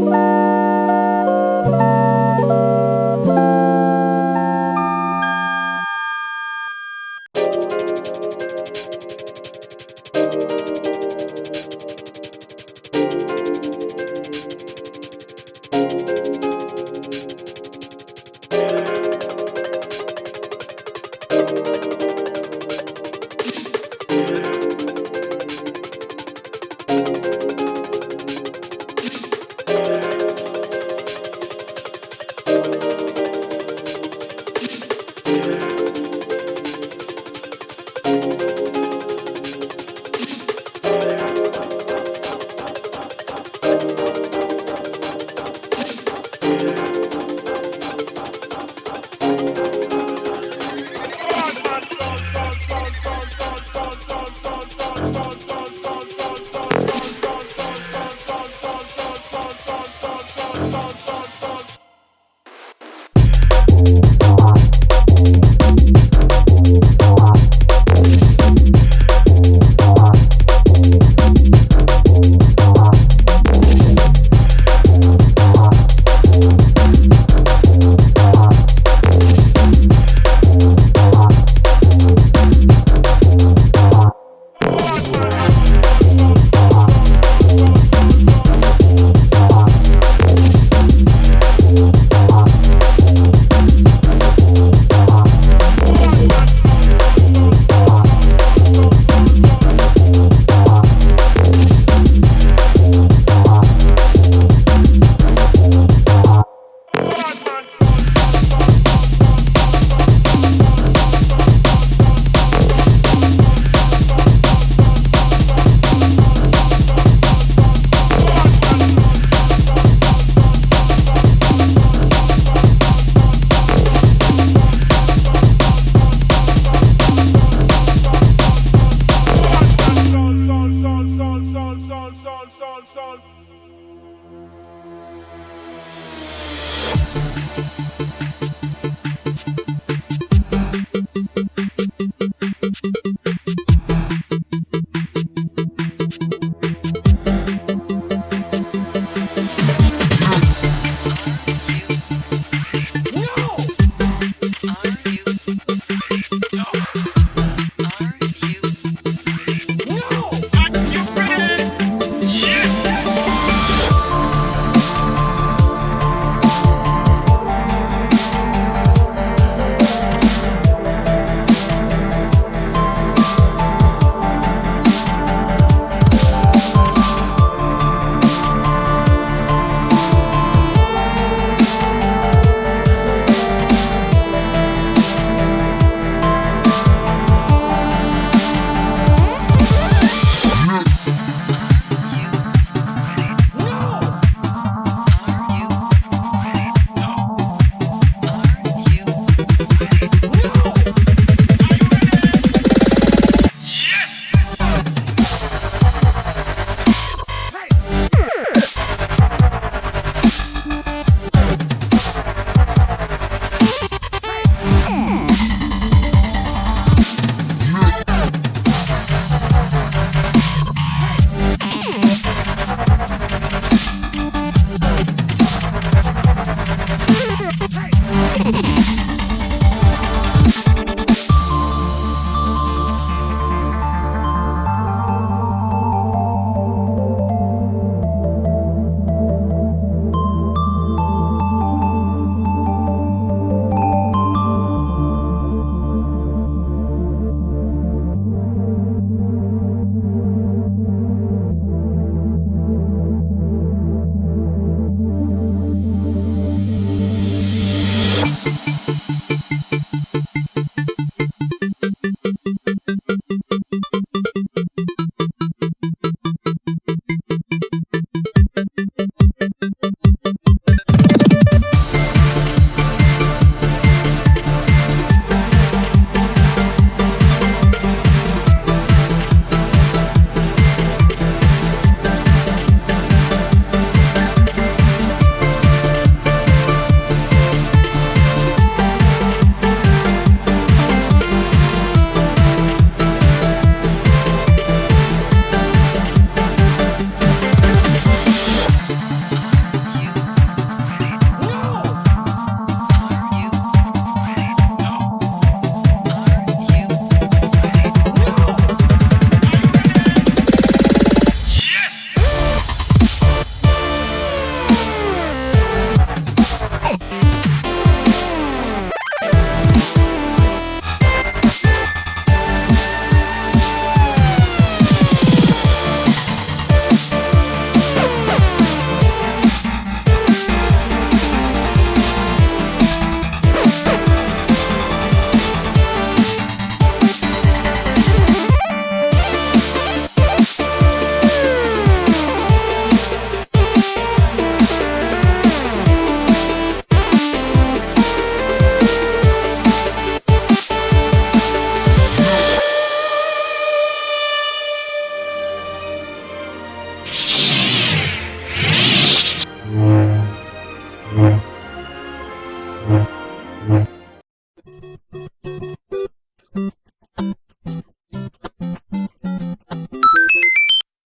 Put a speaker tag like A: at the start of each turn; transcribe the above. A: Bye.